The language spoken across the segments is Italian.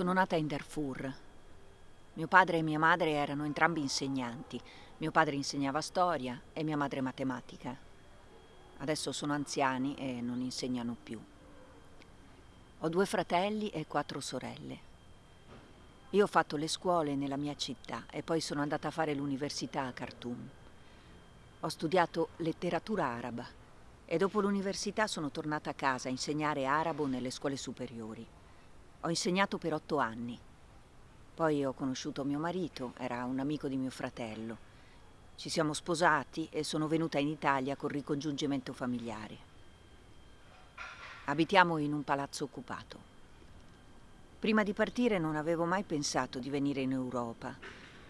Sono nata in Darfur. Mio padre e mia madre erano entrambi insegnanti. Mio padre insegnava storia e mia madre matematica. Adesso sono anziani e non insegnano più. Ho due fratelli e quattro sorelle. Io ho fatto le scuole nella mia città e poi sono andata a fare l'università a Khartoum. Ho studiato letteratura araba e dopo l'università sono tornata a casa a insegnare arabo nelle scuole superiori. Ho insegnato per otto anni. Poi ho conosciuto mio marito, era un amico di mio fratello. Ci siamo sposati e sono venuta in Italia col ricongiungimento familiare. Abitiamo in un palazzo occupato. Prima di partire non avevo mai pensato di venire in Europa.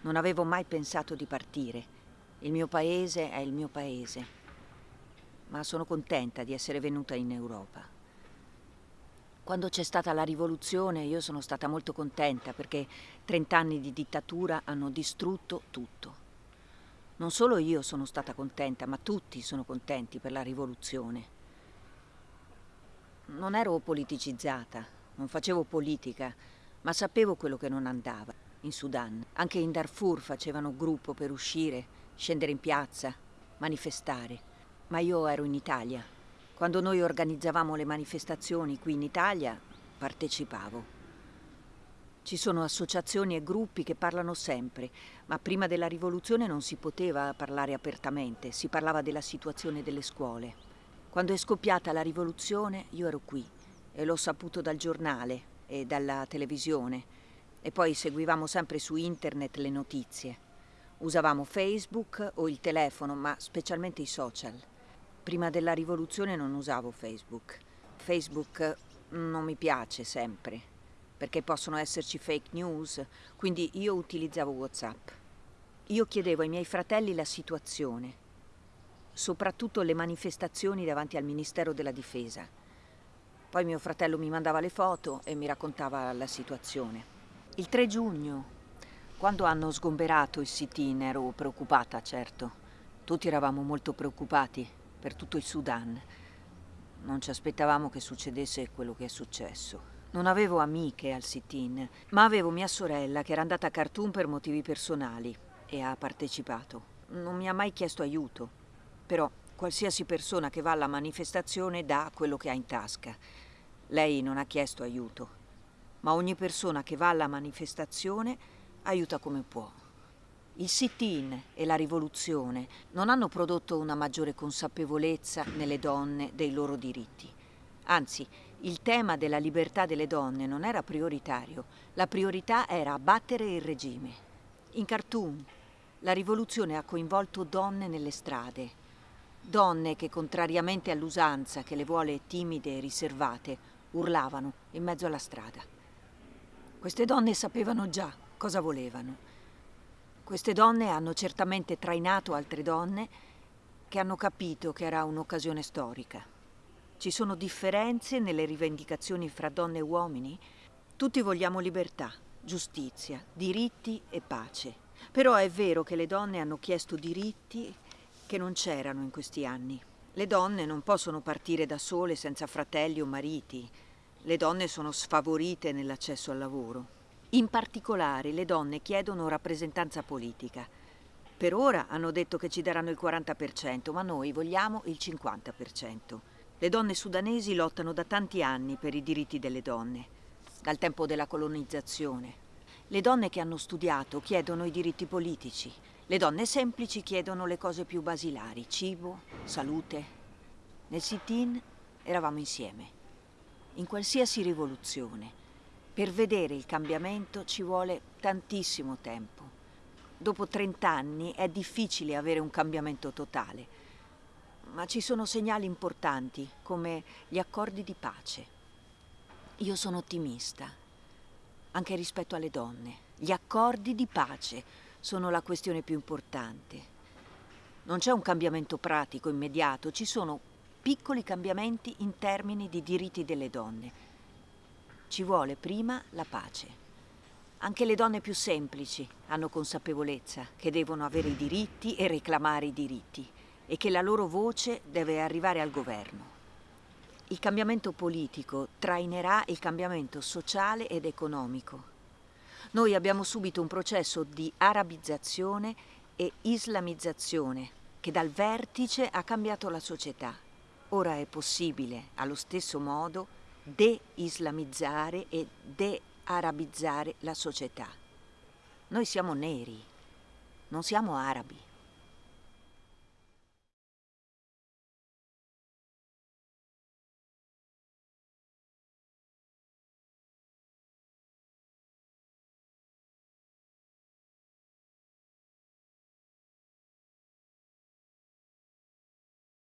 Non avevo mai pensato di partire. Il mio paese è il mio paese. Ma sono contenta di essere venuta in Europa. Quando c'è stata la rivoluzione io sono stata molto contenta perché 30 anni di dittatura hanno distrutto tutto. Non solo io sono stata contenta, ma tutti sono contenti per la rivoluzione. Non ero politicizzata, non facevo politica, ma sapevo quello che non andava in Sudan. Anche in Darfur facevano gruppo per uscire, scendere in piazza, manifestare. Ma io ero in Italia quando noi organizzavamo le manifestazioni qui in Italia, partecipavo. Ci sono associazioni e gruppi che parlano sempre, ma prima della rivoluzione non si poteva parlare apertamente, si parlava della situazione delle scuole. Quando è scoppiata la rivoluzione io ero qui e l'ho saputo dal giornale e dalla televisione e poi seguivamo sempre su internet le notizie. Usavamo Facebook o il telefono, ma specialmente i social. Prima della rivoluzione non usavo Facebook. Facebook non mi piace sempre, perché possono esserci fake news, quindi io utilizzavo WhatsApp. Io chiedevo ai miei fratelli la situazione, soprattutto le manifestazioni davanti al Ministero della Difesa. Poi mio fratello mi mandava le foto e mi raccontava la situazione. Il 3 giugno, quando hanno sgomberato il sit-in, ero preoccupata, certo. Tutti eravamo molto preoccupati per tutto il Sudan. Non ci aspettavamo che succedesse quello che è successo. Non avevo amiche al sit-in, ma avevo mia sorella che era andata a Khartoum per motivi personali e ha partecipato. Non mi ha mai chiesto aiuto, però qualsiasi persona che va alla manifestazione dà quello che ha in tasca. Lei non ha chiesto aiuto, ma ogni persona che va alla manifestazione aiuta come può. Il sit-in e la rivoluzione non hanno prodotto una maggiore consapevolezza nelle donne dei loro diritti. Anzi, il tema della libertà delle donne non era prioritario, la priorità era abbattere il regime. In Khartoum la rivoluzione ha coinvolto donne nelle strade, donne che contrariamente all'usanza che le vuole timide e riservate, urlavano in mezzo alla strada. Queste donne sapevano già cosa volevano queste donne hanno certamente trainato altre donne che hanno capito che era un'occasione storica. Ci sono differenze nelle rivendicazioni fra donne e uomini? Tutti vogliamo libertà, giustizia, diritti e pace. Però è vero che le donne hanno chiesto diritti che non c'erano in questi anni. Le donne non possono partire da sole senza fratelli o mariti. Le donne sono sfavorite nell'accesso al lavoro. In particolare le donne chiedono rappresentanza politica. Per ora hanno detto che ci daranno il 40%, ma noi vogliamo il 50%. Le donne sudanesi lottano da tanti anni per i diritti delle donne, dal tempo della colonizzazione. Le donne che hanno studiato chiedono i diritti politici. Le donne semplici chiedono le cose più basilari, cibo, salute. Nel sit-in eravamo insieme. In qualsiasi rivoluzione, per vedere il cambiamento ci vuole tantissimo tempo. Dopo 30 anni è difficile avere un cambiamento totale, ma ci sono segnali importanti come gli accordi di pace. Io sono ottimista, anche rispetto alle donne. Gli accordi di pace sono la questione più importante. Non c'è un cambiamento pratico immediato, ci sono piccoli cambiamenti in termini di diritti delle donne ci vuole prima la pace. Anche le donne più semplici hanno consapevolezza che devono avere i diritti e reclamare i diritti e che la loro voce deve arrivare al governo. il cambiamento politico trainerà il cambiamento sociale ed economico. Noi abbiamo subito un processo di arabizzazione e islamizzazione che dal vertice ha cambiato la società. Ora è possibile, allo stesso modo, de-islamizzare e de-arabizzare la società. Noi siamo neri, non siamo arabi.